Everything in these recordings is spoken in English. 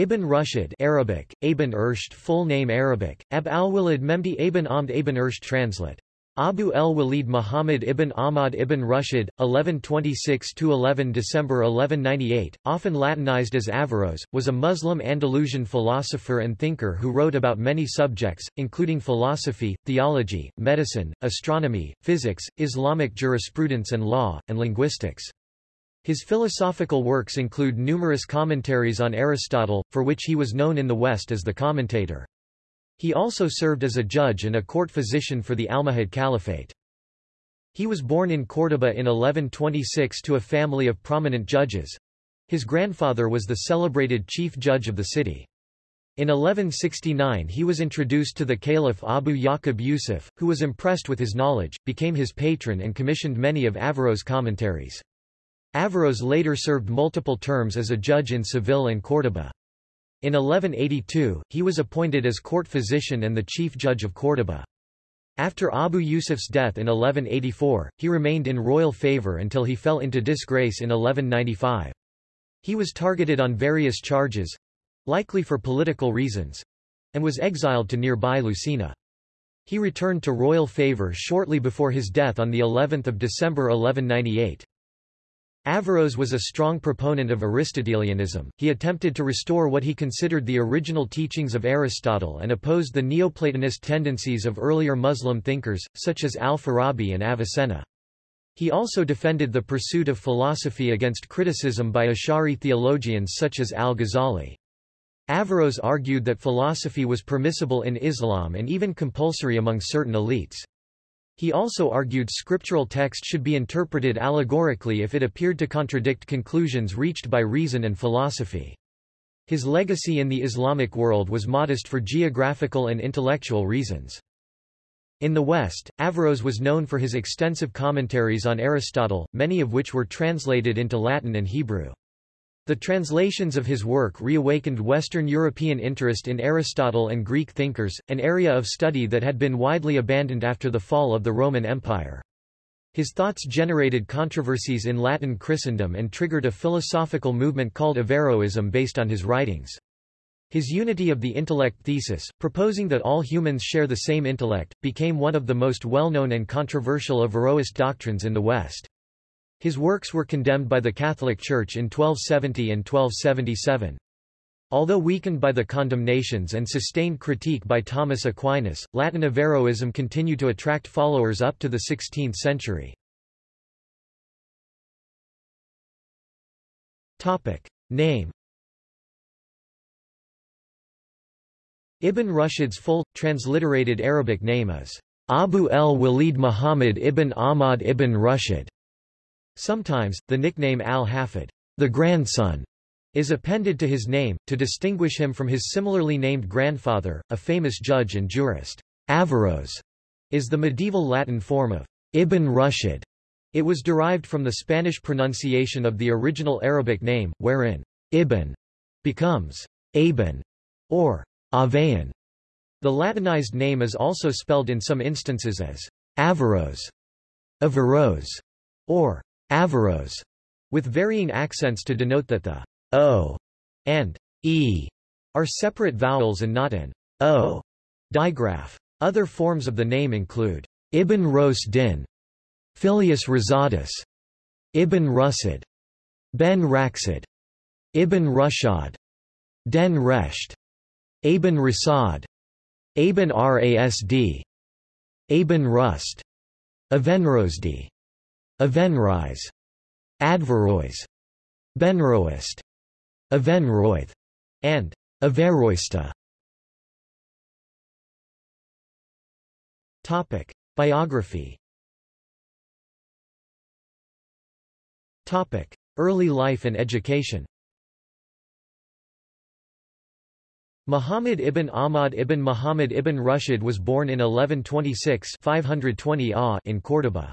Ibn Rushd Arabic, Ibn Ursht full name Arabic, Ab al-Walid Memdi ibn Amd ibn Ursht translate. Abu el-Walid Muhammad ibn Ahmad ibn Rushd, 1126–11 December 1198, often Latinized as Averroes, was a Muslim Andalusian philosopher and thinker who wrote about many subjects, including philosophy, theology, medicine, astronomy, physics, Islamic jurisprudence and law, and linguistics. His philosophical works include numerous commentaries on Aristotle, for which he was known in the West as the commentator. He also served as a judge and a court physician for the Almohad Caliphate. He was born in Córdoba in 1126 to a family of prominent judges. His grandfather was the celebrated chief judge of the city. In 1169 he was introduced to the caliph Abu Yaqub Yusuf, who was impressed with his knowledge, became his patron and commissioned many of Averroes' commentaries. Averroes later served multiple terms as a judge in Seville and Córdoba. In 1182, he was appointed as court physician and the chief judge of Córdoba. After Abu Yusuf's death in 1184, he remained in royal favor until he fell into disgrace in 1195. He was targeted on various charges—likely for political reasons—and was exiled to nearby Lucena. He returned to royal favor shortly before his death on the 11th of December 1198. Averroes was a strong proponent of Aristotelianism, he attempted to restore what he considered the original teachings of Aristotle and opposed the Neoplatonist tendencies of earlier Muslim thinkers, such as al-Farabi and Avicenna. He also defended the pursuit of philosophy against criticism by Ash'ari theologians such as al-Ghazali. Averroes argued that philosophy was permissible in Islam and even compulsory among certain elites. He also argued scriptural text should be interpreted allegorically if it appeared to contradict conclusions reached by reason and philosophy. His legacy in the Islamic world was modest for geographical and intellectual reasons. In the West, Averroes was known for his extensive commentaries on Aristotle, many of which were translated into Latin and Hebrew. The translations of his work reawakened Western European interest in Aristotle and Greek thinkers, an area of study that had been widely abandoned after the fall of the Roman Empire. His thoughts generated controversies in Latin Christendom and triggered a philosophical movement called Averroism based on his writings. His unity of the intellect thesis, proposing that all humans share the same intellect, became one of the most well-known and controversial Averroist doctrines in the West. His works were condemned by the Catholic Church in 1270 and 1277. Although weakened by the condemnations and sustained critique by Thomas Aquinas, Latin Averroism continued to attract followers up to the 16th century. Name Ibn Rushd's full, transliterated Arabic name is Abu el-Walid Muhammad ibn Ahmad ibn Rushd. Sometimes, the nickname al-Hafid, the grandson, is appended to his name, to distinguish him from his similarly named grandfather, a famous judge and jurist. Averroes is the medieval Latin form of Ibn Rushd. It was derived from the Spanish pronunciation of the original Arabic name, wherein Ibn becomes Aben or Avean. The Latinized name is also spelled in some instances as Averroes, Averroes, or Averroes, with varying accents to denote that the o and e are separate vowels and not an o digraph. Other forms of the name include Ibn Ros Din, Filius Rosatus, Ibn Rusid, Ben Raxid, Ibn Rushad, Den Resht, Aben Rasad, Aben Rasd, Aben Rust, Avenrosdi, Avenrise, Adverois, Benroist, Avenroith, and Averroista. Topic: Biography. Topic: Early life and education. Muhammad ibn Ahmad ibn Muhammad ibn Rushd was born in 1126 520 in Córdoba.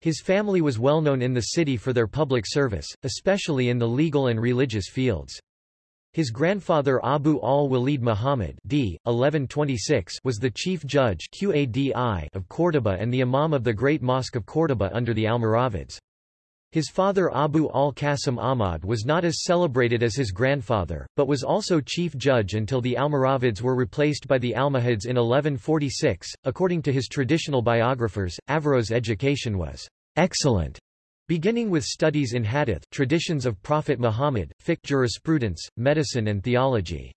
His family was well known in the city for their public service, especially in the legal and religious fields. His grandfather Abu al-Walid Muhammad d. 1126 was the chief judge of Córdoba and the imam of the Great Mosque of Córdoba under the Almoravids. His father Abu al-Qasim Ahmad was not as celebrated as his grandfather, but was also chief judge until the Almoravids were replaced by the Almohads in 1146. According to his traditional biographers, Averroes' education was excellent, beginning with studies in hadith traditions of Prophet Muhammad, fiqh jurisprudence, medicine and theology.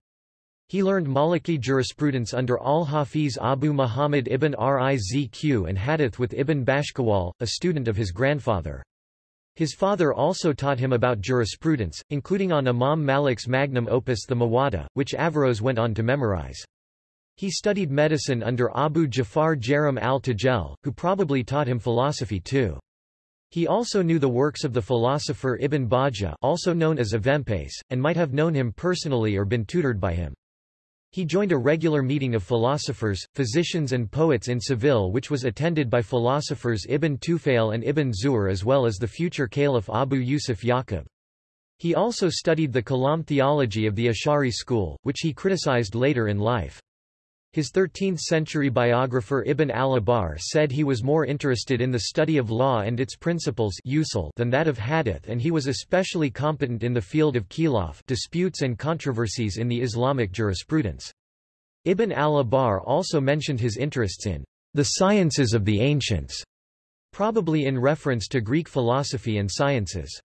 He learned Maliki jurisprudence under al-Hafiz Abu Muhammad ibn Rizq and hadith with Ibn Bashkuwal, a student of his grandfather. His father also taught him about jurisprudence, including on Imam Malik's magnum opus the Muwatta, which Averroes went on to memorize. He studied medicine under Abu Jafar Jaram al-Tajel, who probably taught him philosophy too. He also knew the works of the philosopher Ibn Bajjah also known as Avempace, and might have known him personally or been tutored by him. He joined a regular meeting of philosophers, physicians and poets in Seville which was attended by philosophers Ibn Tufail and Ibn Zuhr as well as the future caliph Abu Yusuf Yaqub. He also studied the Kalam theology of the Ash'ari school, which he criticized later in life. His 13th-century biographer Ibn al-Abar said he was more interested in the study of law and its principles than that of hadith and he was especially competent in the field of khilaf disputes and controversies in the Islamic jurisprudence. Ibn al-Abar also mentioned his interests in the sciences of the ancients, probably in reference to Greek philosophy and sciences.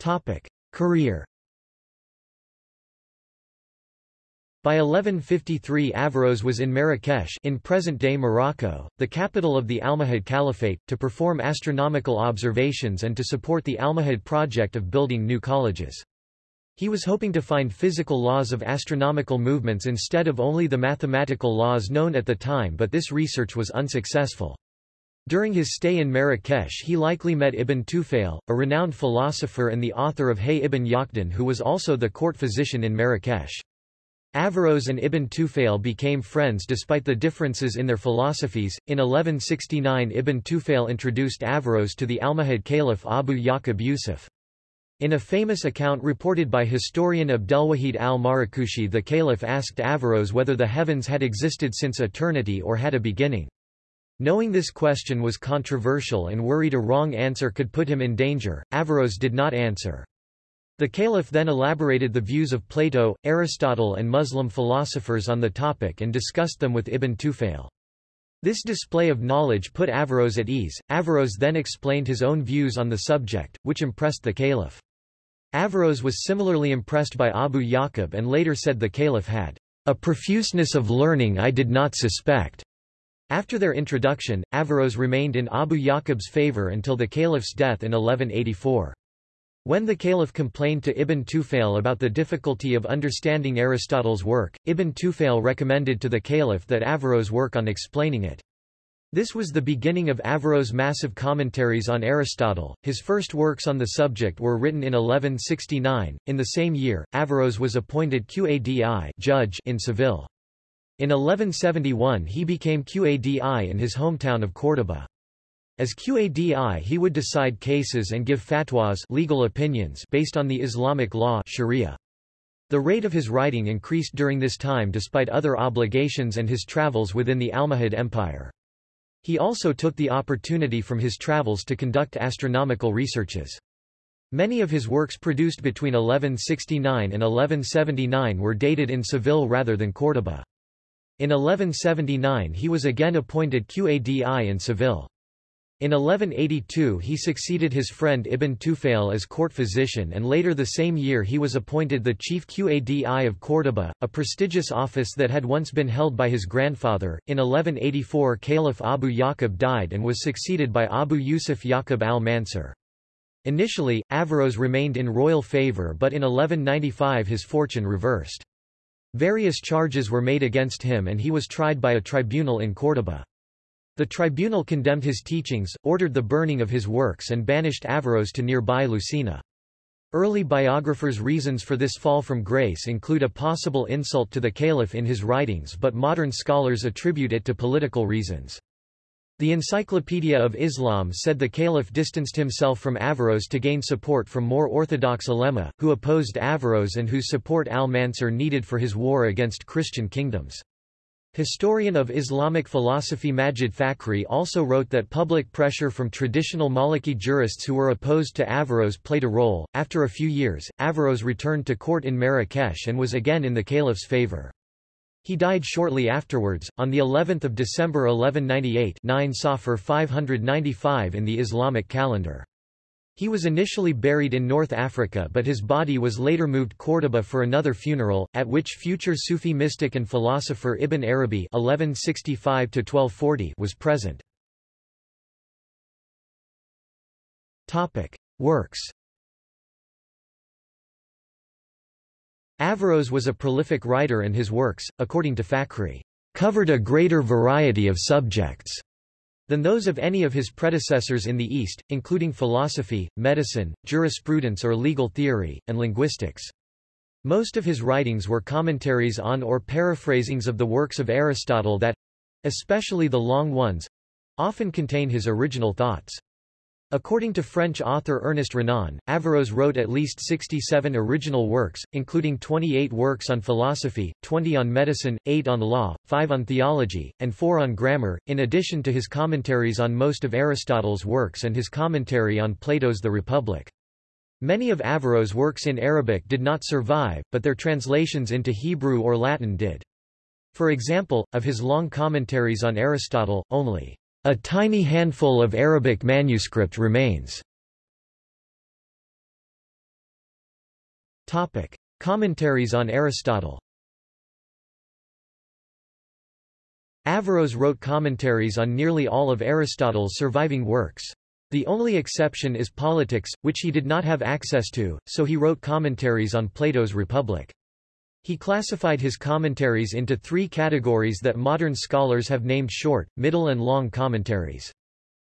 Topic. Career By 1153 Averroes was in Marrakesh in present-day Morocco, the capital of the Almohad Caliphate, to perform astronomical observations and to support the Almohad project of building new colleges. He was hoping to find physical laws of astronomical movements instead of only the mathematical laws known at the time but this research was unsuccessful. During his stay in Marrakesh he likely met Ibn Tufail, a renowned philosopher and the author of Hay ibn Yaqdan who was also the court physician in Marrakesh. Averroes and Ibn Tufail became friends despite the differences in their philosophies. In 1169 Ibn Tufail introduced Averroes to the Almohad Caliph Abu Yaqub Yusuf. In a famous account reported by historian Abdelwahid al-Marakushi the caliph asked Averroes whether the heavens had existed since eternity or had a beginning. Knowing this question was controversial and worried a wrong answer could put him in danger, Averroes did not answer. The caliph then elaborated the views of Plato, Aristotle and Muslim philosophers on the topic and discussed them with Ibn Tufail. This display of knowledge put Averroes at ease. Averroes then explained his own views on the subject, which impressed the caliph. Averroes was similarly impressed by Abu Yaqub and later said the caliph had a profuseness of learning I did not suspect. After their introduction, Averroes remained in Abu Yaqub's favor until the caliph's death in 1184. When the caliph complained to Ibn Tufail about the difficulty of understanding Aristotle's work, Ibn Tufail recommended to the caliph that Averroes work on explaining it. This was the beginning of Averroes' massive commentaries on Aristotle. His first works on the subject were written in 1169. In the same year, Averroes was appointed Qadi judge in Seville. In 1171 he became Qadi in his hometown of Córdoba. As Qadi he would decide cases and give fatwas legal opinions based on the Islamic law Sharia. The rate of his writing increased during this time despite other obligations and his travels within the Almohad Empire. He also took the opportunity from his travels to conduct astronomical researches. Many of his works produced between 1169 and 1179 were dated in Seville rather than Córdoba. In 1179 he was again appointed Qadi in Seville. In 1182 he succeeded his friend Ibn Tufail as court physician and later the same year he was appointed the chief Qadi of Córdoba, a prestigious office that had once been held by his grandfather. In 1184 Caliph Abu Yaqub died and was succeeded by Abu Yusuf Yaqub al-Mansur. Initially, Averroes remained in royal favor but in 1195 his fortune reversed. Various charges were made against him and he was tried by a tribunal in Córdoba. The tribunal condemned his teachings, ordered the burning of his works and banished Averroes to nearby Lucena. Early biographers' reasons for this fall from grace include a possible insult to the caliph in his writings but modern scholars attribute it to political reasons. The Encyclopedia of Islam said the caliph distanced himself from Averroes to gain support from more orthodox ulema, who opposed Averroes and whose support al-Mansur needed for his war against Christian kingdoms. Historian of Islamic philosophy Majid Fakhri also wrote that public pressure from traditional Maliki jurists who were opposed to Averroes played a role. After a few years, Averroes returned to court in Marrakesh and was again in the caliph's favor. He died shortly afterwards, on the 11th of December 1198 9 Safar 595 in the Islamic calendar. He was initially buried in North Africa but his body was later moved Córdoba for another funeral, at which future Sufi mystic and philosopher Ibn Arabi (1165–1240) was present. Works. Averroes was a prolific writer and his works, according to Fakhri, covered a greater variety of subjects than those of any of his predecessors in the East, including philosophy, medicine, jurisprudence or legal theory, and linguistics. Most of his writings were commentaries on or paraphrasings of the works of Aristotle that—especially the long ones—often contain his original thoughts. According to French author Ernest Renan, Averroes wrote at least 67 original works, including 28 works on philosophy, 20 on medicine, 8 on law, 5 on theology, and 4 on grammar, in addition to his commentaries on most of Aristotle's works and his commentary on Plato's The Republic. Many of Averroes' works in Arabic did not survive, but their translations into Hebrew or Latin did. For example, of his long commentaries on Aristotle, only a tiny handful of Arabic manuscript remains. Topic: Commentaries on Aristotle. Averroes wrote commentaries on nearly all of Aristotle's surviving works. The only exception is Politics, which he did not have access to, so he wrote commentaries on Plato's Republic. He classified his commentaries into three categories that modern scholars have named short, middle and long commentaries.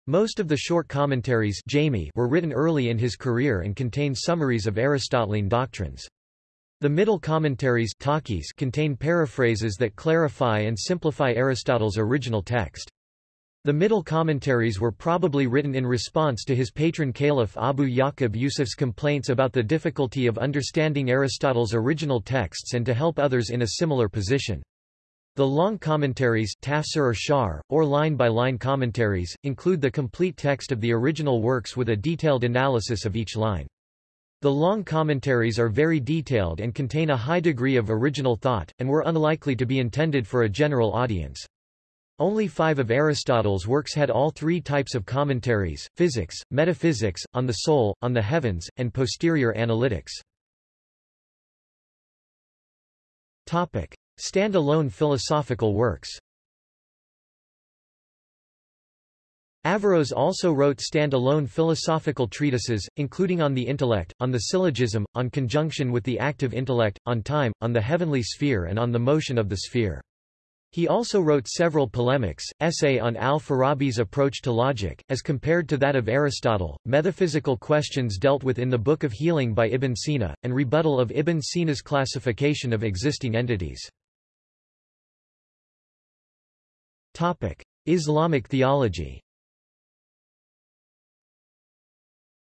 Most of the short commentaries jami were written early in his career and contain summaries of Aristotelian doctrines. The middle commentaries contain paraphrases that clarify and simplify Aristotle's original text. The middle commentaries were probably written in response to his patron caliph Abu Yaqub Yusuf's complaints about the difficulty of understanding Aristotle's original texts and to help others in a similar position. The long commentaries tafsir or shar, or line-by-line -line commentaries, include the complete text of the original works with a detailed analysis of each line. The long commentaries are very detailed and contain a high degree of original thought, and were unlikely to be intended for a general audience. Only five of Aristotle's works had all three types of commentaries, physics, metaphysics, on the soul, on the heavens, and posterior analytics. Topic. Stand-alone philosophical works Averroes also wrote stand-alone philosophical treatises, including on the intellect, on the syllogism, on conjunction with the active intellect, on time, on the heavenly sphere and on the motion of the sphere. He also wrote several polemics, essay on al-Farabi's approach to logic, as compared to that of Aristotle, metaphysical questions dealt with in the Book of Healing by Ibn Sina, and rebuttal of Ibn Sina's classification of existing entities. Islamic theology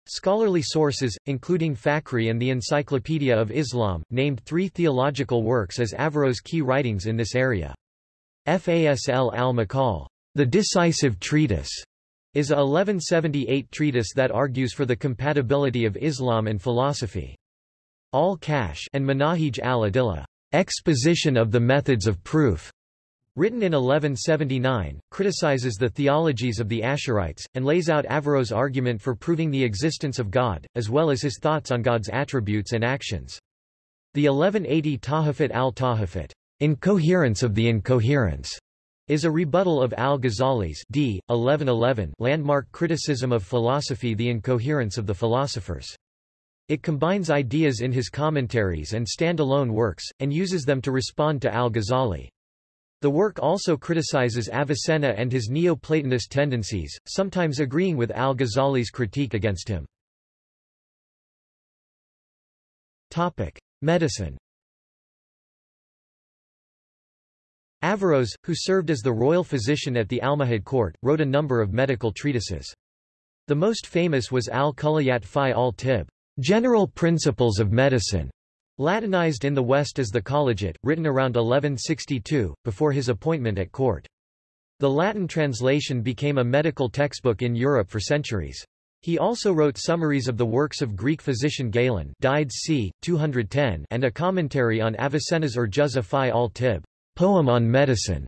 Scholarly sources, including Fakhri and the Encyclopedia of Islam, named three theological works as Averroes' key writings in this area. Fasl al-Maqal, the decisive treatise, is a 1178 treatise that argues for the compatibility of Islam and philosophy. Al-Kash and Manahij al-Adillah, exposition of the methods of proof, written in 1179, criticizes the theologies of the Ash'arites, and lays out Averroes' argument for proving the existence of God, as well as his thoughts on God's attributes and actions. The 1180 Tahafut al-Tahafut Incoherence of the incoherence is a rebuttal of al-Ghazali's d. 1111 landmark criticism of philosophy The Incoherence of the Philosophers. It combines ideas in his commentaries and stand-alone works, and uses them to respond to al-Ghazali. The work also criticizes Avicenna and his Neo-Platonist tendencies, sometimes agreeing with al-Ghazali's critique against him. Topic. Medicine Averroes, who served as the royal physician at the Almohad court, wrote a number of medical treatises. The most famous was Al-Kulliyat fi al-Tib, General Principles of Medicine, Latinized in the West as the Colliget, written around 1162, before his appointment at court. The Latin translation became a medical textbook in Europe for centuries. He also wrote summaries of the works of Greek physician Galen died c. 210 and a commentary on Avicenna's Urjuza fi al Tib, poem on medicine.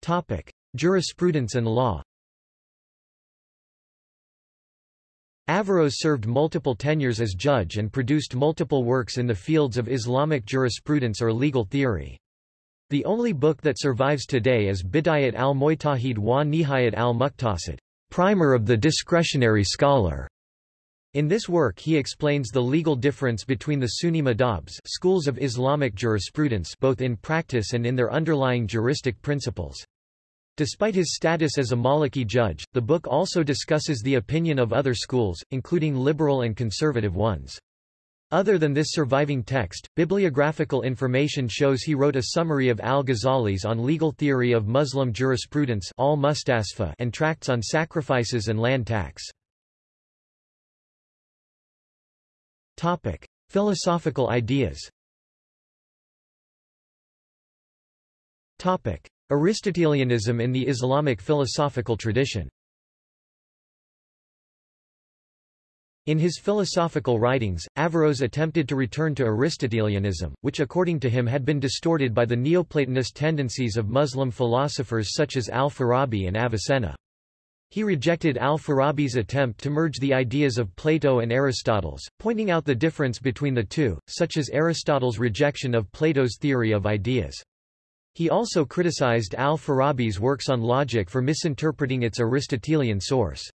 Topic: Jurisprudence and law. Averroes served multiple tenures as judge and produced multiple works in the fields of Islamic jurisprudence or legal theory. The only book that survives today is Bidayat al-Mujtahid wa Nihayat al-Muqtasid, primer of the discretionary scholar. In this work he explains the legal difference between the Sunni madhabs schools of Islamic jurisprudence both in practice and in their underlying juristic principles. Despite his status as a Maliki judge, the book also discusses the opinion of other schools, including liberal and conservative ones. Other than this surviving text, bibliographical information shows he wrote a summary of al-Ghazali's on legal theory of Muslim jurisprudence and tracts on sacrifices and land tax. Topic: Philosophical ideas. Topic: Aristotelianism in the Islamic philosophical tradition. In his philosophical writings, Averroes attempted to return to Aristotelianism, which according to him had been distorted by the Neoplatonist tendencies of Muslim philosophers such as al-Farabi and Avicenna. He rejected al-Farabi's attempt to merge the ideas of Plato and Aristotle's, pointing out the difference between the two, such as Aristotle's rejection of Plato's theory of ideas. He also criticized al-Farabi's works on logic for misinterpreting its Aristotelian source.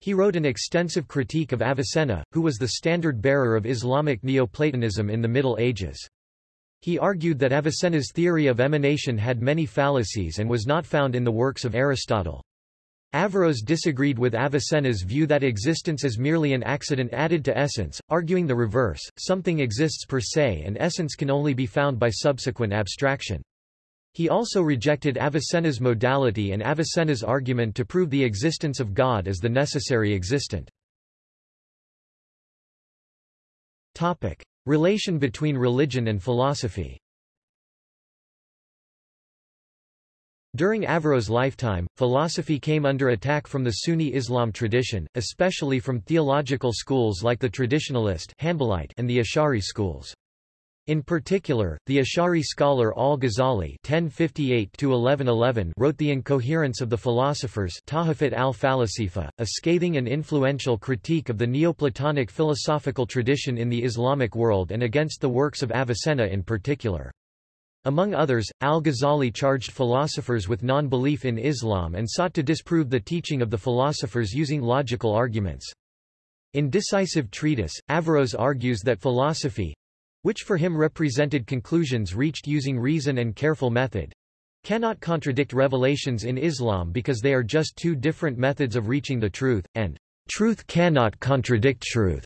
He wrote an extensive critique of Avicenna, who was the standard-bearer of Islamic Neoplatonism in the Middle Ages. He argued that Avicenna's theory of emanation had many fallacies and was not found in the works of Aristotle. Averroes disagreed with Avicenna's view that existence is merely an accident added to essence, arguing the reverse, something exists per se and essence can only be found by subsequent abstraction. He also rejected Avicenna's modality and Avicenna's argument to prove the existence of God as the necessary existent. Topic. Relation between religion and philosophy During Averroes' lifetime, philosophy came under attack from the Sunni Islam tradition, especially from theological schools like the Traditionalist and the Ash'ari schools. In particular, the Ash'ari scholar al-Ghazali wrote The Incoherence of the Philosophers al-Falasifa, a scathing and influential critique of the Neoplatonic philosophical tradition in the Islamic world and against the works of Avicenna in particular. Among others, al-Ghazali charged philosophers with non-belief in Islam and sought to disprove the teaching of the philosophers using logical arguments. In Decisive Treatise, Averroes argues that philosophy, which for him represented conclusions reached using reason and careful method, cannot contradict revelations in Islam because they are just two different methods of reaching the truth, and truth cannot contradict truth.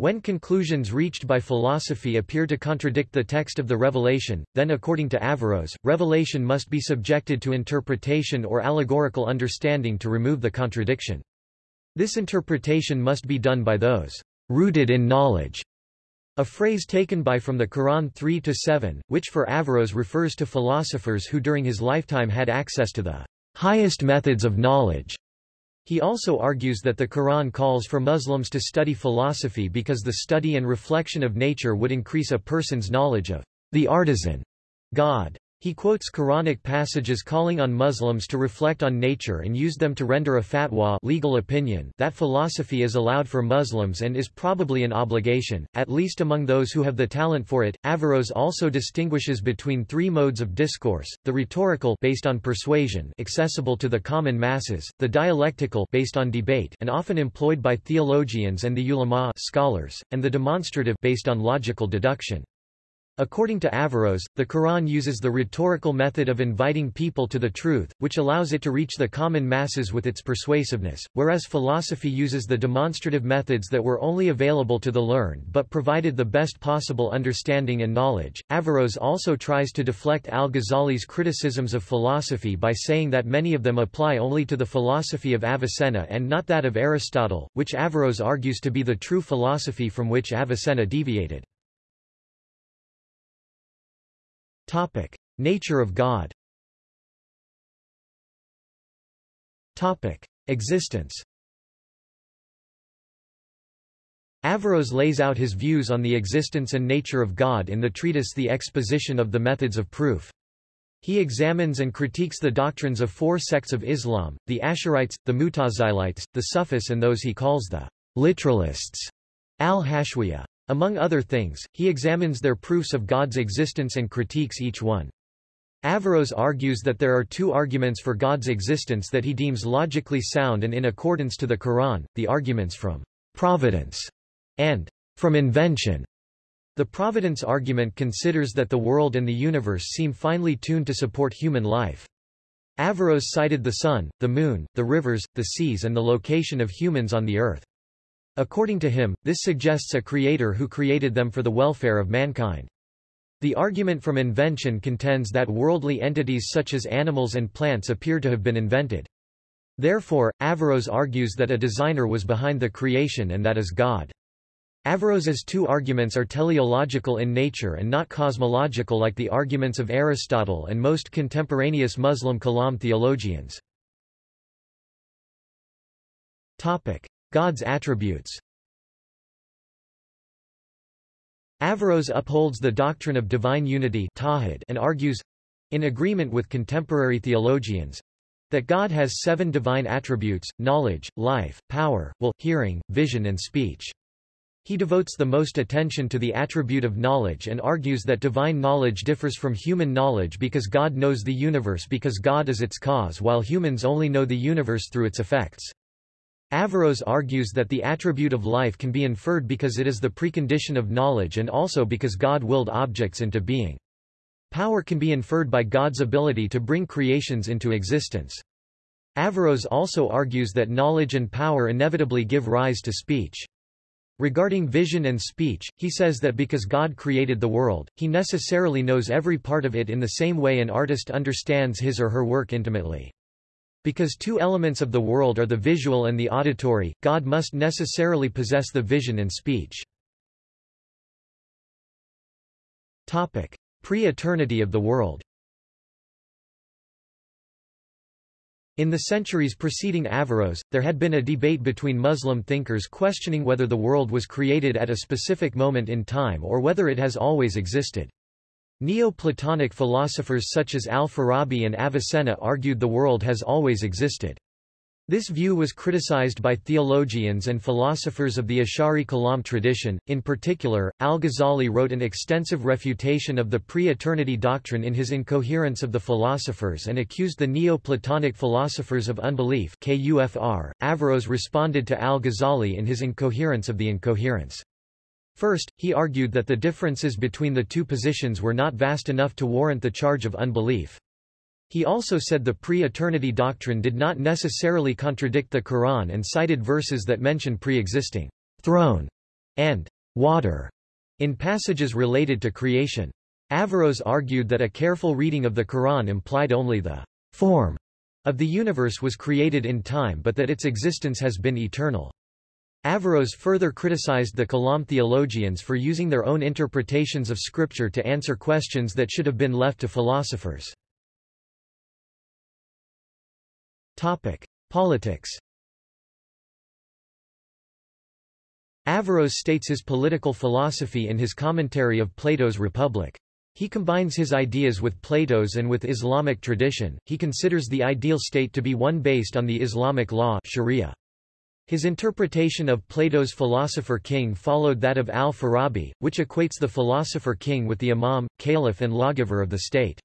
When conclusions reached by philosophy appear to contradict the text of the revelation, then according to Averroes, revelation must be subjected to interpretation or allegorical understanding to remove the contradiction. This interpretation must be done by those rooted in knowledge a phrase taken by from the Quran 3-7, which for Averroes refers to philosophers who during his lifetime had access to the highest methods of knowledge. He also argues that the Quran calls for Muslims to study philosophy because the study and reflection of nature would increase a person's knowledge of the artisan God. He quotes Quranic passages calling on Muslims to reflect on nature and use them to render a fatwa legal opinion that philosophy is allowed for Muslims and is probably an obligation, at least among those who have the talent for it. Averroes also distinguishes between three modes of discourse, the rhetorical based on persuasion accessible to the common masses, the dialectical based on debate and often employed by theologians and the ulama scholars, and the demonstrative based on logical deduction. According to Averroes, the Quran uses the rhetorical method of inviting people to the truth, which allows it to reach the common masses with its persuasiveness, whereas philosophy uses the demonstrative methods that were only available to the learned but provided the best possible understanding and knowledge. Averroes also tries to deflect al-Ghazali's criticisms of philosophy by saying that many of them apply only to the philosophy of Avicenna and not that of Aristotle, which Averroes argues to be the true philosophy from which Avicenna deviated. Topic: Nature of God. Topic: Existence. Averroes lays out his views on the existence and nature of God in the treatise The Exposition of the Methods of Proof. He examines and critiques the doctrines of four sects of Islam, the Asharites, the Mutazilites, the Sufis and those he calls the literalists, al-Hashwiyah. Among other things, he examines their proofs of God's existence and critiques each one. Averroes argues that there are two arguments for God's existence that he deems logically sound and in accordance to the Quran, the arguments from providence and from invention. The providence argument considers that the world and the universe seem finely tuned to support human life. Averroes cited the sun, the moon, the rivers, the seas and the location of humans on the earth. According to him, this suggests a creator who created them for the welfare of mankind. The argument from invention contends that worldly entities such as animals and plants appear to have been invented. Therefore, Averroes argues that a designer was behind the creation and that is God. Averroes's two arguments are teleological in nature and not cosmological like the arguments of Aristotle and most contemporaneous Muslim Kalam theologians. God's attributes Averroes upholds the doctrine of divine unity and argues—in agreement with contemporary theologians—that God has seven divine attributes, knowledge, life, power, will, hearing, vision and speech. He devotes the most attention to the attribute of knowledge and argues that divine knowledge differs from human knowledge because God knows the universe because God is its cause while humans only know the universe through its effects. Averroes argues that the attribute of life can be inferred because it is the precondition of knowledge and also because God willed objects into being. Power can be inferred by God's ability to bring creations into existence. Averroes also argues that knowledge and power inevitably give rise to speech. Regarding vision and speech, he says that because God created the world, he necessarily knows every part of it in the same way an artist understands his or her work intimately. Because two elements of the world are the visual and the auditory, God must necessarily possess the vision and speech. Pre-eternity of the world In the centuries preceding Averroes, there had been a debate between Muslim thinkers questioning whether the world was created at a specific moment in time or whether it has always existed. Neo-Platonic philosophers such as al-Farabi and Avicenna argued the world has always existed. This view was criticized by theologians and philosophers of the Ash'ari Kalam tradition. In particular, al-Ghazali wrote an extensive refutation of the pre-eternity doctrine in his Incoherence of the Philosophers and accused the Neo-Platonic philosophers of unbelief KUFR. Averroes responded to al-Ghazali in his Incoherence of the Incoherence. First, he argued that the differences between the two positions were not vast enough to warrant the charge of unbelief. He also said the pre-eternity doctrine did not necessarily contradict the Quran and cited verses that mention pre-existing throne and water in passages related to creation. Averroes argued that a careful reading of the Quran implied only the form of the universe was created in time but that its existence has been eternal. Averroes further criticized the Kalam theologians for using their own interpretations of scripture to answer questions that should have been left to philosophers. Politics. Averroes states his political philosophy in his commentary of Plato's Republic. He combines his ideas with Plato's and with Islamic tradition. He considers the ideal state to be one based on the Islamic law Sharia. His interpretation of Plato's philosopher-king followed that of al-Farabi, which equates the philosopher-king with the imam, caliph and lawgiver of the state.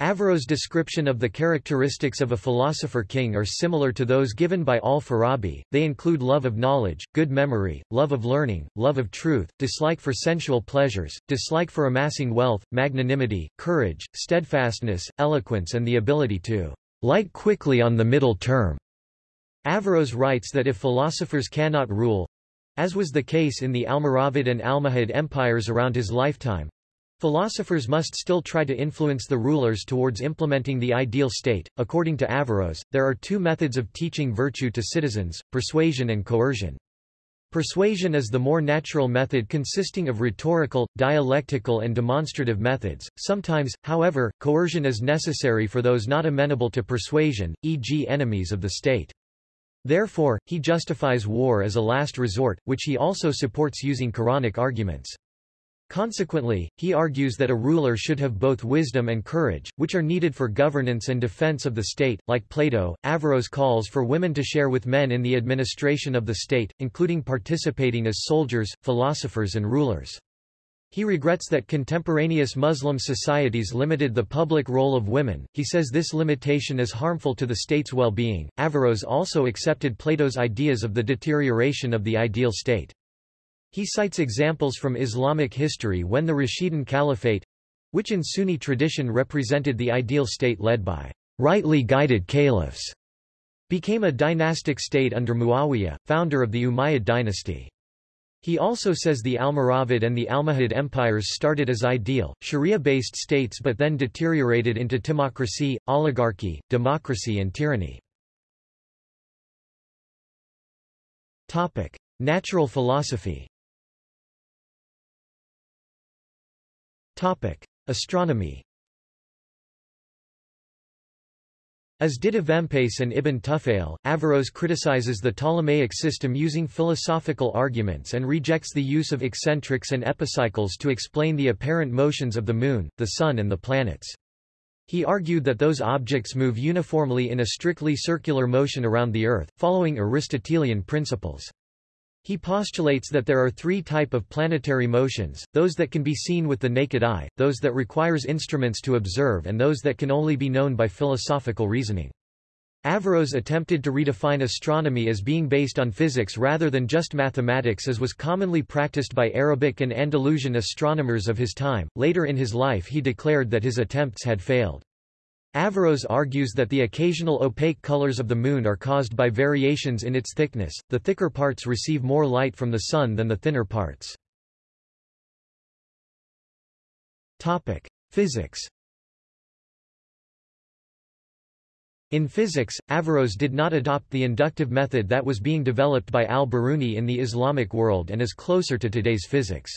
Averroes' description of the characteristics of a philosopher king are similar to those given by al-Farabi, they include love of knowledge, good memory, love of learning, love of truth, dislike for sensual pleasures, dislike for amassing wealth, magnanimity, courage, steadfastness, eloquence and the ability to light quickly on the middle term. Averroes writes that if philosophers cannot rule, as was the case in the Almoravid and Almohad empires around his lifetime, Philosophers must still try to influence the rulers towards implementing the ideal state. According to Averroes, there are two methods of teaching virtue to citizens, persuasion and coercion. Persuasion is the more natural method consisting of rhetorical, dialectical and demonstrative methods. Sometimes, however, coercion is necessary for those not amenable to persuasion, e.g. enemies of the state. Therefore, he justifies war as a last resort, which he also supports using Quranic arguments. Consequently, he argues that a ruler should have both wisdom and courage, which are needed for governance and defense of the state. Like Plato, Averroes calls for women to share with men in the administration of the state, including participating as soldiers, philosophers and rulers. He regrets that contemporaneous Muslim societies limited the public role of women. He says this limitation is harmful to the state's well-being. Averroes also accepted Plato's ideas of the deterioration of the ideal state. He cites examples from Islamic history when the Rashidun Caliphate—which in Sunni tradition represented the ideal state led by rightly guided caliphs, became a dynastic state under Muawiyah, founder of the Umayyad dynasty. He also says the Almoravid and the Almohad empires started as ideal, Sharia-based states but then deteriorated into timocracy, oligarchy, democracy and tyranny. Natural philosophy Topic: Astronomy. As did Avempace and Ibn Tufail, Averroes criticizes the Ptolemaic system using philosophical arguments and rejects the use of eccentrics and epicycles to explain the apparent motions of the Moon, the Sun and the planets. He argued that those objects move uniformly in a strictly circular motion around the Earth, following Aristotelian principles. He postulates that there are three type of planetary motions, those that can be seen with the naked eye, those that requires instruments to observe and those that can only be known by philosophical reasoning. Averroes attempted to redefine astronomy as being based on physics rather than just mathematics as was commonly practiced by Arabic and Andalusian astronomers of his time. Later in his life he declared that his attempts had failed. Averroes argues that the occasional opaque colors of the Moon are caused by variations in its thickness, the thicker parts receive more light from the Sun than the thinner parts. Physics In physics, Averroes did not adopt the inductive method that was being developed by al-Biruni in the Islamic world and is closer to today's physics.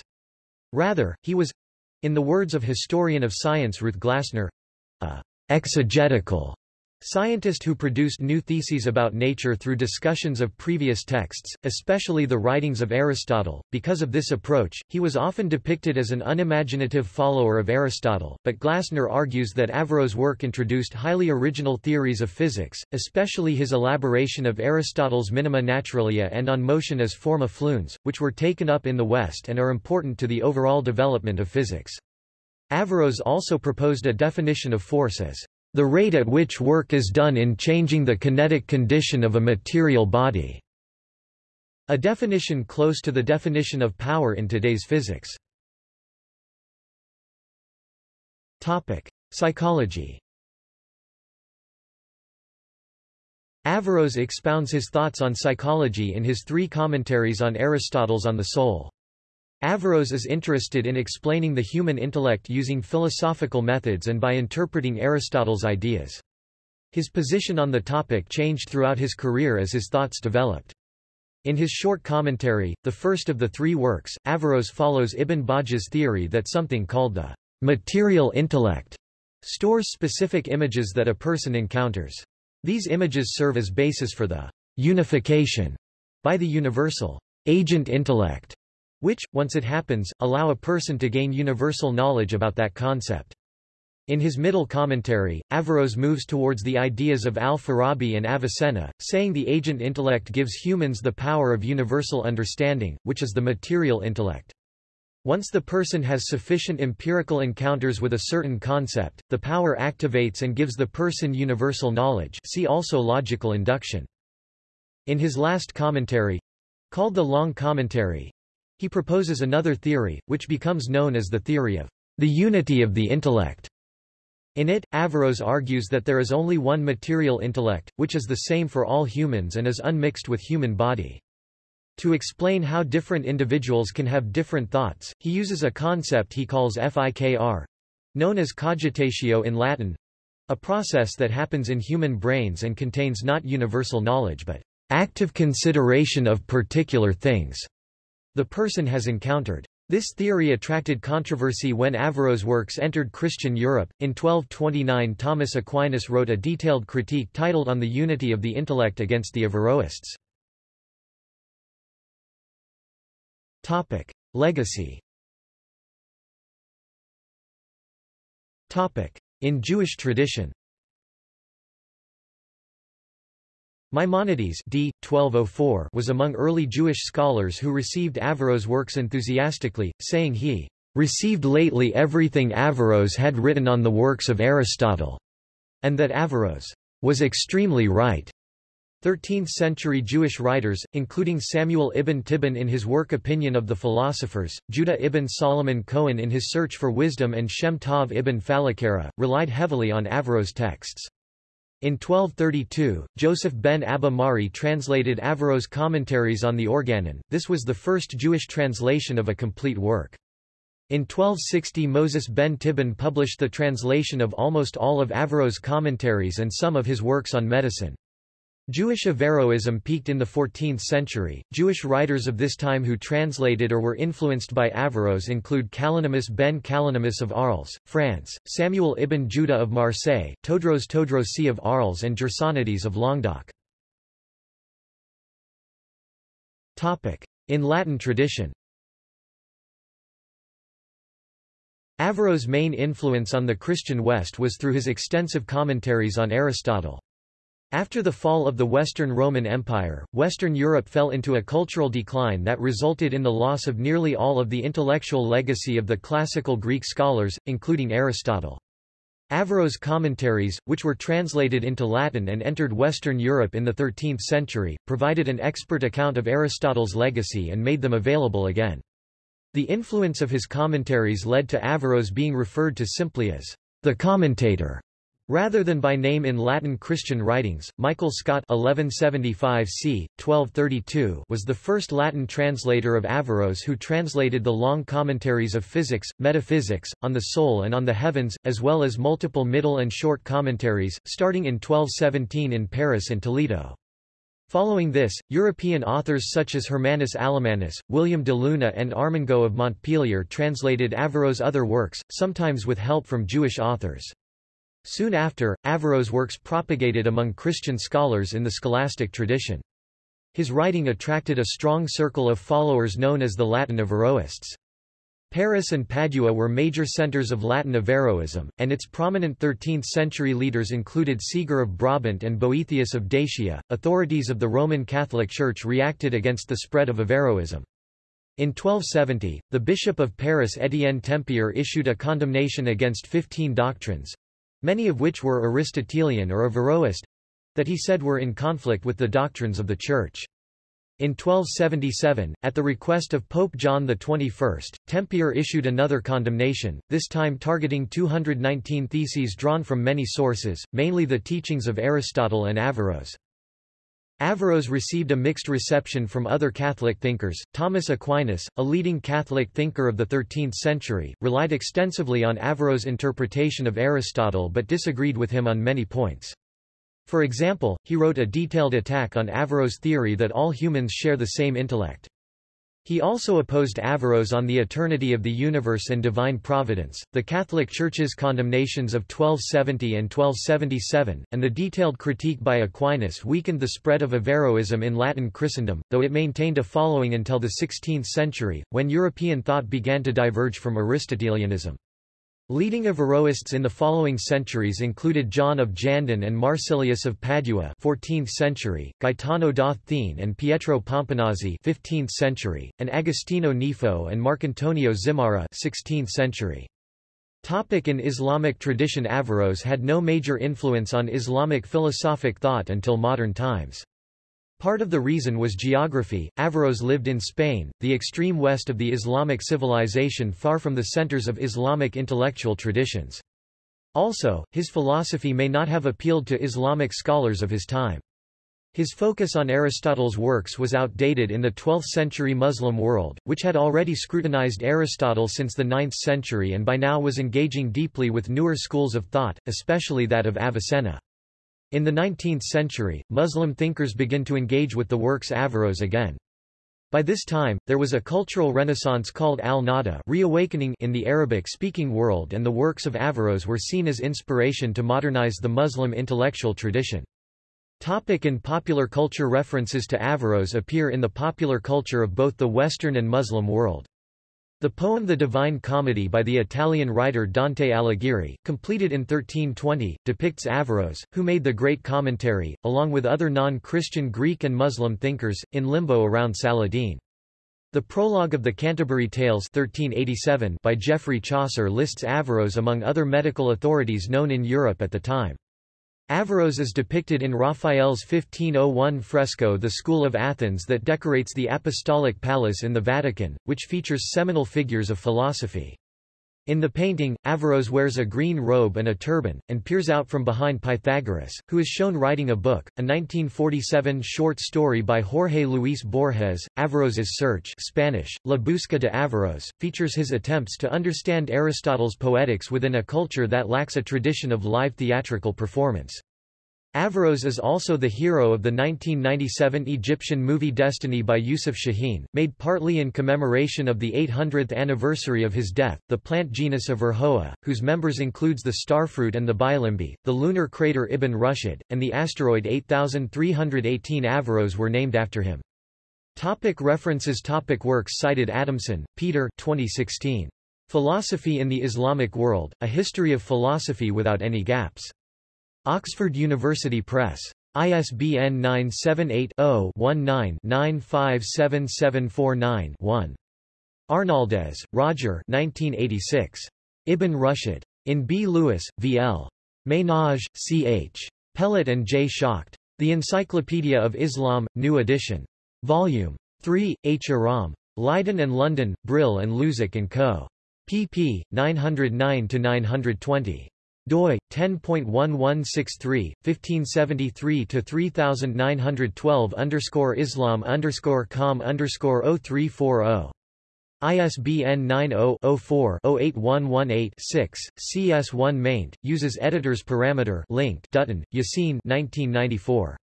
Rather, he was—in the words of historian of science Ruth Glasner—a exegetical scientist who produced new theses about nature through discussions of previous texts, especially the writings of Aristotle. Because of this approach, he was often depicted as an unimaginative follower of Aristotle, but Glasner argues that Averroes' work introduced highly original theories of physics, especially his elaboration of Aristotle's minima naturalia and on motion as forma fluens, which were taken up in the West and are important to the overall development of physics. Averroes also proposed a definition of force as the rate at which work is done in changing the kinetic condition of a material body, a definition close to the definition of power in today's physics. Topic: Psychology. Averroes expounds his thoughts on psychology in his three commentaries on Aristotle's On the Soul. Averroes is interested in explaining the human intellect using philosophical methods and by interpreting Aristotle's ideas. His position on the topic changed throughout his career as his thoughts developed. In his short commentary, the first of the three works, Averroes follows Ibn Bajjah's theory that something called the material intellect stores specific images that a person encounters. These images serve as basis for the unification by the universal agent intellect which, once it happens, allow a person to gain universal knowledge about that concept. In his middle commentary, Averroes moves towards the ideas of al-Farabi and Avicenna, saying the agent intellect gives humans the power of universal understanding, which is the material intellect. Once the person has sufficient empirical encounters with a certain concept, the power activates and gives the person universal knowledge see also logical induction. In his last commentary, called the Long Commentary, he proposes another theory, which becomes known as the theory of the unity of the intellect. In it, Averroes argues that there is only one material intellect, which is the same for all humans and is unmixed with human body. To explain how different individuals can have different thoughts, he uses a concept he calls fikr, known as cogitatio in Latin, a process that happens in human brains and contains not universal knowledge but active consideration of particular things the person has encountered. This theory attracted controversy when Averroes' works entered Christian Europe. In 1229 Thomas Aquinas wrote a detailed critique titled On the Unity of the Intellect against the Averroists. Topic: Legacy. Topic: In Jewish tradition. Maimonides d. 1204 was among early Jewish scholars who received Averroes' works enthusiastically, saying he received lately everything Averroes had written on the works of Aristotle, and that Averroes was extremely right. 13th-century Jewish writers, including Samuel ibn Tibbon in his work Opinion of the Philosophers, Judah ibn Solomon Cohen in his Search for Wisdom and Shem Tov ibn Falaquera, relied heavily on Averroes' texts. In 1232, Joseph ben Abba Mari translated Averroes' commentaries on the Organon, this was the first Jewish translation of a complete work. In 1260 Moses ben Tibbon published the translation of almost all of Averroes' commentaries and some of his works on medicine. Jewish Averroism peaked in the 14th century. Jewish writers of this time who translated or were influenced by Averroes include Kalonymus ben Kalonymus of Arles, France, Samuel ibn Judah of Marseille, Todros Todrosi of Arles and Gersonides of Languedoc. In Latin tradition Averroes' main influence on the Christian West was through his extensive commentaries on Aristotle. After the fall of the Western Roman Empire, Western Europe fell into a cultural decline that resulted in the loss of nearly all of the intellectual legacy of the classical Greek scholars, including Aristotle. Averroes' commentaries, which were translated into Latin and entered Western Europe in the 13th century, provided an expert account of Aristotle's legacy and made them available again. The influence of his commentaries led to Averroes being referred to simply as the commentator Rather than by name in Latin Christian writings, Michael Scot 1175 c. 1232 was the first Latin translator of Averroes who translated the long commentaries of physics, metaphysics, on the soul and on the heavens, as well as multiple middle and short commentaries, starting in 1217 in Paris and Toledo. Following this, European authors such as Hermannus Alemannus, William de Luna and Armengaud of Montpellier translated Averroes' other works, sometimes with help from Jewish authors. Soon after, Averroes' works propagated among Christian scholars in the scholastic tradition. His writing attracted a strong circle of followers known as the Latin Averroists. Paris and Padua were major centers of Latin Averroism, and its prominent 13th-century leaders included Siger of Brabant and Boethius of Dacia. Authorities of the Roman Catholic Church reacted against the spread of Averroism. In 1270, the Bishop of Paris Étienne Tempier issued a condemnation against 15 doctrines, many of which were Aristotelian or Averroist, that he said were in conflict with the doctrines of the Church. In 1277, at the request of Pope John XXI, Tempier issued another condemnation, this time targeting 219 theses drawn from many sources, mainly the teachings of Aristotle and Averroes. Averroes received a mixed reception from other Catholic thinkers. Thomas Aquinas, a leading Catholic thinker of the 13th century, relied extensively on Averroes' interpretation of Aristotle but disagreed with him on many points. For example, he wrote a detailed attack on Averroes' theory that all humans share the same intellect. He also opposed Averroes on the eternity of the universe and divine providence, the Catholic Church's condemnations of 1270 and 1277, and the detailed critique by Aquinas weakened the spread of Averroism in Latin Christendom, though it maintained a following until the 16th century, when European thought began to diverge from Aristotelianism. Leading Averroists in the following centuries included John of Jandun and Marsilius of Padua 14th century, Gaetano da and Pietro Pomponazzi 15th century, and Agostino Nifo and Marcantonio Zimara 16th century. Topic in Islamic tradition Averroes had no major influence on Islamic philosophic thought until modern times. Part of the reason was geography. Averroes lived in Spain, the extreme west of the Islamic civilization far from the centers of Islamic intellectual traditions. Also, his philosophy may not have appealed to Islamic scholars of his time. His focus on Aristotle's works was outdated in the 12th-century Muslim world, which had already scrutinized Aristotle since the 9th century and by now was engaging deeply with newer schools of thought, especially that of Avicenna. In the 19th century, Muslim thinkers began to engage with the works of Averroes again. By this time, there was a cultural renaissance called al-Nahda reawakening in the Arabic-speaking world and the works of Averroes were seen as inspiration to modernize the Muslim intellectual tradition. Topic in popular culture References to Averroes appear in the popular culture of both the Western and Muslim world. The poem The Divine Comedy by the Italian writer Dante Alighieri, completed in 1320, depicts Averroes, who made the great commentary, along with other non-Christian Greek and Muslim thinkers, in limbo around Saladin. The prologue of the Canterbury Tales 1387 by Geoffrey Chaucer lists Averroes among other medical authorities known in Europe at the time. Averroes is depicted in Raphael's 1501 fresco The School of Athens that decorates the Apostolic Palace in the Vatican, which features seminal figures of philosophy. In the painting, Averroes wears a green robe and a turban, and peers out from behind Pythagoras, who is shown writing a book, a 1947 short story by Jorge Luis Borges, Averroes's Search Spanish, La Busca de Averroes, features his attempts to understand Aristotle's poetics within a culture that lacks a tradition of live theatrical performance. Averroes is also the hero of the 1997 Egyptian movie Destiny by Youssef Chahine, made partly in commemoration of the 800th anniversary of his death. The plant genus Averrhoa, whose members includes the starfruit and the bilimbi, the lunar crater Ibn Rushd, and the asteroid 8318 Averroes were named after him. Topic references Topic Works cited Adamson, Peter 2016. Philosophy in the Islamic World, A History of Philosophy Without Any Gaps. Oxford University Press. ISBN 978-0-19-957749-1. Arnaldez, Roger 1986. Ibn Rushd. In B. Lewis, V. L. Ménage, C. H. Pellat and J. Schacht. The Encyclopedia of Islam, New Edition. Volume 3, H. Aram. Leiden and London, Brill and Luzac & Co. pp. 909-920 doi 10.1163 1573 to 3912 underscore Islam underscore com underscore 0340 ISBN 90-04-08118-6, CS1 maint, uses editor's parameter link Dutton, Yassin 1994.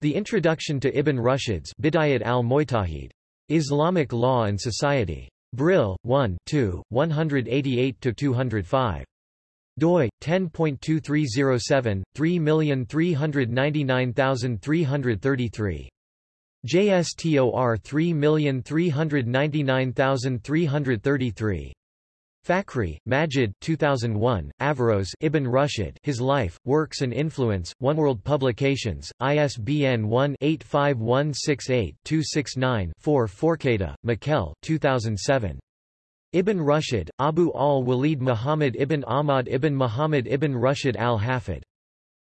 The Introduction to Ibn Rushd's Bidayat al-Mujtahid. Islamic Law and Society. Brill, 1 2, 188-205 doi 10.2307 3399333 JSTOR 3399333 Fakhry, Majid 2001, Averroes Ibn Rushd His Life, Works and Influence, One World Publications, ISBN 1-85168-269-4 Forcada, Mikel 2007. Ibn Rushd, Abu al-Walid Muhammad ibn Ahmad ibn Muhammad ibn Rushd al-Hafid.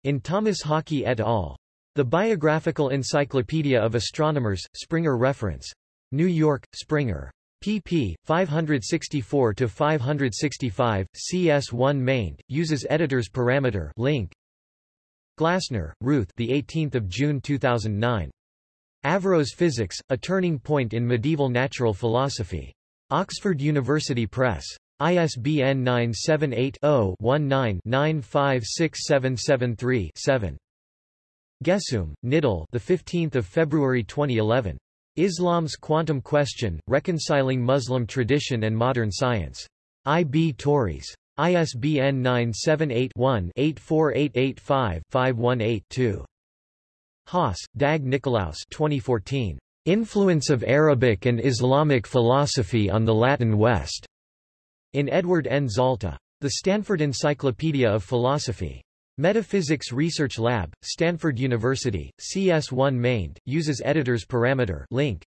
In Thomas Hockey et al. The Biographical Encyclopedia of Astronomers, Springer Reference. New York, Springer. pp. 564-565, CS1 maint, uses editor's parameter link. Glasner, Ruth the 18th of June 2009. Averroes Physics, A Turning Point in Medieval Natural Philosophy. Oxford University Press. ISBN 978-0-19-956773-7. Guessoum, Nidhal the 15th of February 2011. Islam's Quantum Question: Reconciling Muslim Tradition and Modern Science. I. B. Tauris. ISBN 978-1-84885-518-2. Haas, Dag Nikolaus 2014. Influence of Arabic and Islamic Philosophy on the Latin West. In Edward N. Zalta. The Stanford Encyclopedia of Philosophy. Metaphysics Research Lab, Stanford University, CS1 main, uses editors parameter link.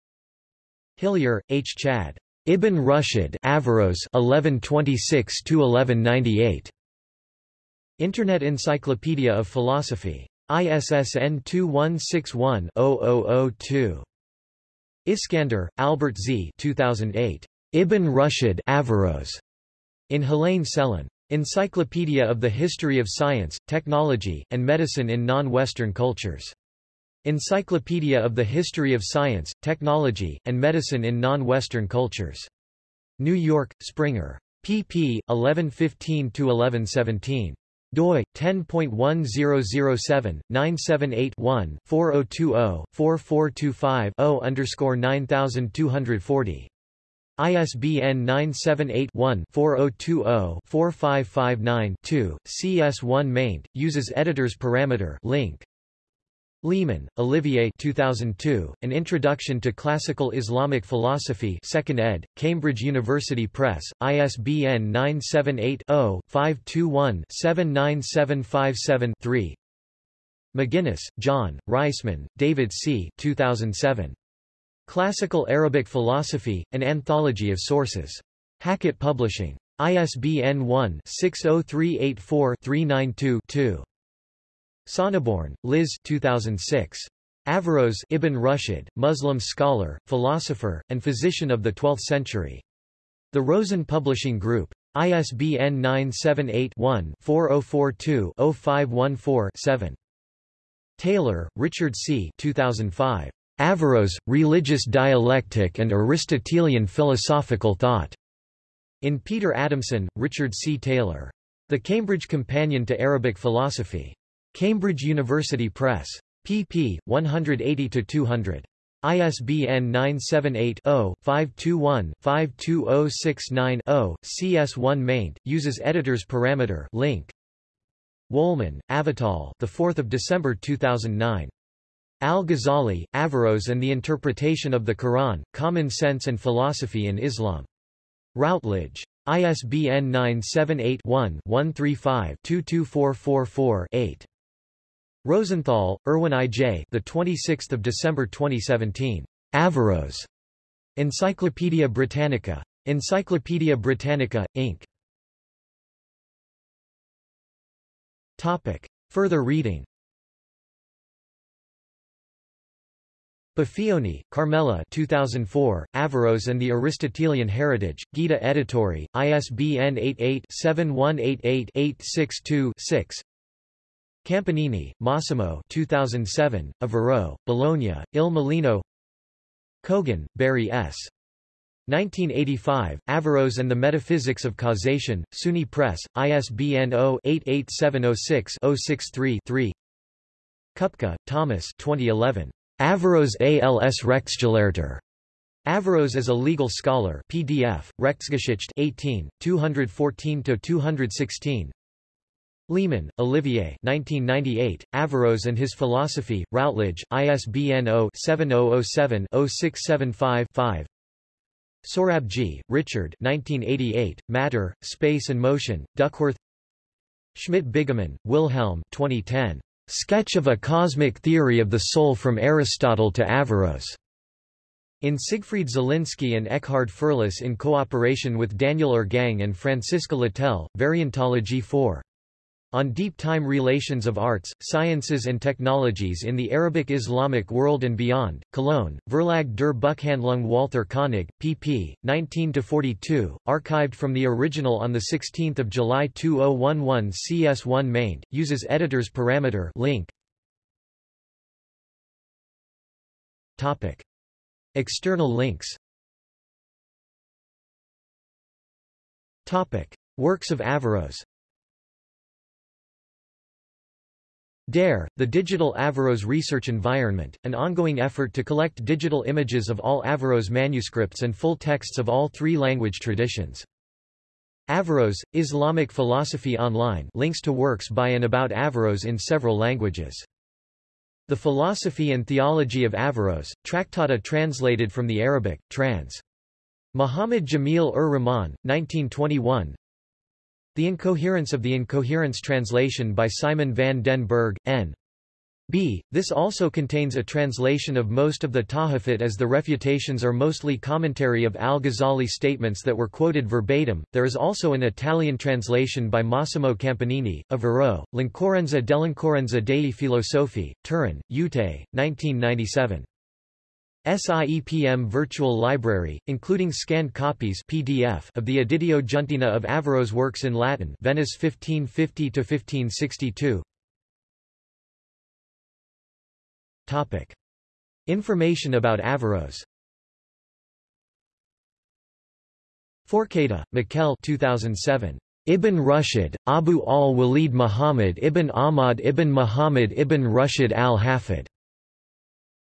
Hillier, H. Chad. Ibn Rushd Averroes 1126-1198. Internet Encyclopedia of Philosophy. ISSN 2161-0002. Iskander, Albert Z. 2008. Ibn Rushd. In Helaine Selin. Encyclopedia of the History of Science, Technology, and Medicine in Non-Western Cultures. Encyclopedia of the History of Science, Technology, and Medicine in Non-Western Cultures. New York, Springer. pp. 1115-1117 doi 10.1007/978-1-4020-4425-0 underscore 9240 ISBN 978-1-4020-4559-2, CS1 maint, uses editors parameter link. Leaman, Olivier 2002, An Introduction to Classical Islamic Philosophy 2nd ed., Cambridge University Press, ISBN 978-0-521-79757-3 McGinnis, Jon, Reisman, David C. 2007. Classical Arabic Philosophy, An Anthology of Sources. Hackett Publishing. ISBN 1-60384-392-2. Sonneborn, Liz 2006. Averroes Ibn Rushd, Muslim scholar, philosopher, and physician of the 12th century. The Rosen Publishing Group. ISBN 978-1-4042-0514-7. Taylor, Richard C. 2005. Averroes, Religious Dialectic and Aristotelian Philosophical Thought. In Peter Adamson, Richard C. Taylor. The Cambridge Companion to Arabic Philosophy. Cambridge University Press. pp. 180-200. ISBN 978-0-521-52069-0, CS1 maint, uses editors parameter link. Wohlman, Avital the 4th of December 2009. Al-Ghazali, Averroes and the Interpretation of the Quran, Common Sense and Philosophy in Islam. Routledge. ISBN 978-1-135-22444-8. Rosenthal, Erwin I. J. The 26th of December 2017. Averroes. Encyclopædia Britannica. Encyclopædia Britannica, Inc. Topic. Further reading Baffioni, Carmela 2004, Averroes and the Aristotelian Heritage, Guida Editori, ISBN 88-7188-862-6 Campanini, Massimo 2007, Averroes, Bologna, Il Mulino Kogan, Barry S. 1985, Averroes and the Metaphysics of Causation, SUNY Press, ISBN 0-88706-063-3 Kupka, Thomas 2011. Averroes als Rechtsgelehrter. Averroes as a legal scholar PDF, Rechtsgeschichte 18, 214-216 Leaman, Olivier 1998, Averroes and His Philosophy, Routledge, ISBN 0-7007-0675-5 Sorabji, Richard 1988, Matter, Space and Motion, Duckworth Schmidt-Biggemann, Wilhelm 2010. Sketch of a Cosmic Theory of the Soul from Aristotle to Averroes. In Siegfried Zielinski and Eckhard Fürlus in cooperation with Daniel Irrgang and Francisca Littell, Variantology 4. On Deep Time Relations of Arts, Sciences and Technologies in the Arabic Islamic World and Beyond, Cologne, Verlag der Buchhandlung Walther Koenig, pp. 19-42, archived from the original on 16 July 2011 CS1 maint, uses editors parameter link. Topic. External links Topic. Works of Averroes DARE, the Digital Averroes Research Environment, an ongoing effort to collect digital images of all Averroes manuscripts and full texts of all three language traditions. Averroes, Islamic Philosophy Online links to works by and about Averroes in several languages. The Philosophy and Theology of Averroes, Tractata translated from the Arabic, trans. Muhammad Jamil ur Rahman, 1921 The Incoherence of the Incoherence translation by Simon van den Bergh, N. B. This also contains a translation of most of the Tahafut as the refutations are mostly commentary of al-Ghazali statements that were quoted verbatim. There is also an Italian translation by Massimo Campanini, Averroè, L'Incoerenza dell'Incoerenza dei Filosofi, Turin, UTE, 1997. SIEPM Virtual Library, including scanned copies PDF of the Editio Giuntina of Avero's works in Latin Venice 1550–1562 Topic. Information about Averroes Forcada, Mikel 2007. Ibn Rushd, Abu al-Walid Muhammad ibn Ahmad ibn Muhammad ibn Rushd al-Hafid.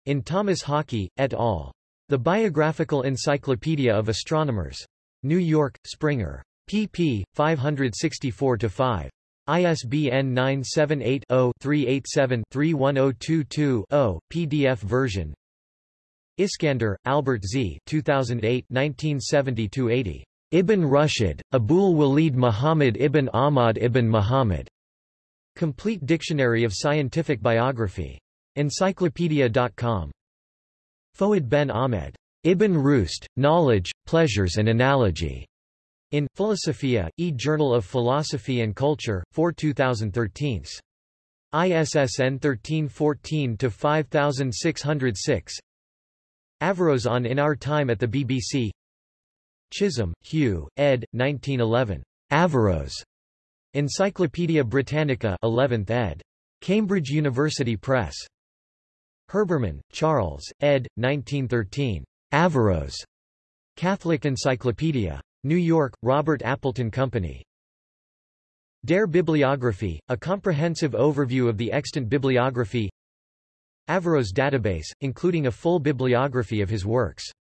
In Thomas Hockey, et al. The Biographical Encyclopedia of Astronomers. New York, Springer. pp. 564-5. ISBN 978-0-387-31022-0, PDF version Iskander, Albert Z. 2008 1970-80. Ibn Rushd, Abul Walid Muhammad ibn Ahmad ibn Muhammad. Complete Dictionary of Scientific Biography. Encyclopedia.com. Fouad ben Ahmed. Ibn Rushd, Knowledge, Pleasures and Analogy. In Philosophia, e-Journal of Philosophy and Culture, 4 2013. ISSN 1314-5606 Averroes on In Our Time at the BBC Chisholm, Hugh, ed. 1911. Averroes. Encyclopædia Britannica 11th ed. Cambridge University Press. Herbermann, Charles, ed. 1913. Averroes. Catholic Encyclopedia. New York, Robert Appleton Company. Dare Bibliography, a comprehensive overview of the extant bibliography Averroes database, including a full bibliography of his works